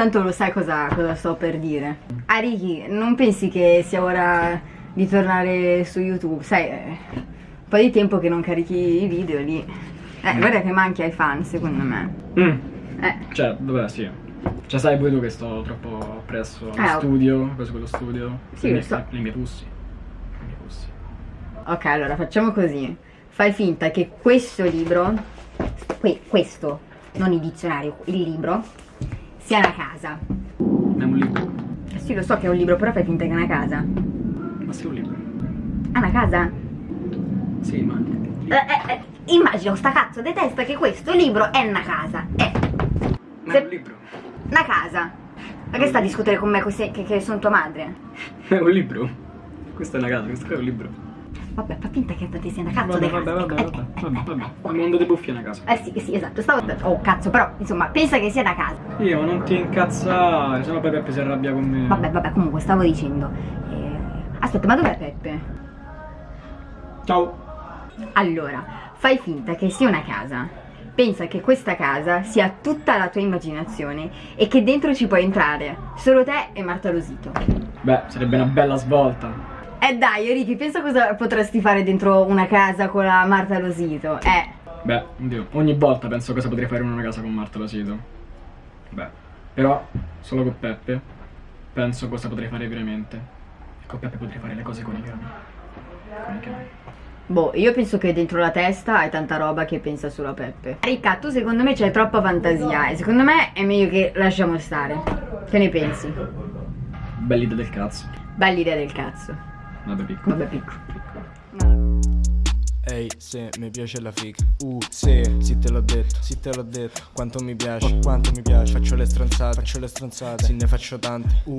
Tanto lo sai cosa, cosa sto per dire. Ariki, non pensi che sia ora di tornare su YouTube? Sai, eh, un po' di tempo che non carichi i video lì. Eh, guarda che manchi ai fan, secondo me. Mm. Eh, Cioè, vabbè, sì. Cioè, sai pure tu che sto troppo presso allo Eh, studio, questo quello studio. Sì, le mie, so. Le mie pussi. Le mie pussi. ok, allora facciamo così. Fai finta che questo libro, que- questo, non il dizionario, il libro, sia una casa. È un libro. Eh Sì, lo so che è un libro, però fai finta che è una casa. Ma sì, è un libro. È una casa? Sì, ma... Eh, eh, eh, immagino sta cazzo di testa che questo libro è una casa. È Ma Se- è un libro. una casa. Ma che sta a discutere con me che, che, che sono tua madre? È un libro. Questa è una casa, questo è un libro. Vabbè, fa finta che ti sia una cazzo Vabbè, vabbè, casa. vabbè, Eh, vabbè, eh, vabbè, eh, vabbè. eh, Il mondo dei buffi è una casa. Eh sì, sì, esatto. Stavo. Oh cazzo, però, insomma, pensa che sia una casa. Io, non ti incazzare, sennò poi Peppe si arrabbia con me. Vabbè, vabbè, comunque stavo dicendo. eh, Aspetta, ma dov'è Peppe? Ciao. Allora, fai finta che sia una casa. Pensa che questa casa sia tutta la tua immaginazione e che dentro ci puoi entrare. Solo te e Marta Rosito. Beh, sarebbe una bella svolta. Eh dai, Ricky, pensa cosa potresti fare dentro una casa con la Marta Rosito. Eh, Beh, oddio, ogni volta penso cosa potrei fare in una casa con Marta Losito. Beh, però, solo con Peppe, penso cosa potrei fare veramente. E con Peppe potrei fare le cose con i cani. Con i cani. boh, io penso che dentro la testa hai tanta roba che pensa solo a Peppe. Ricca, tu secondo me c'hai troppa fantasia e secondo me è meglio che lasciamo stare. Che ne pensi? Bella idea del cazzo. Bella idea del cazzo. Vabbè, piccolo. Vabbè, picco. Ehi, se mi piace la figa. Uh, se, sì te l'ho detto, sì te l'ho detto. Quanto mi piace, quanto mi piace. Faccio le stronzate, faccio le stronzate. Sì ne faccio tante. Uh,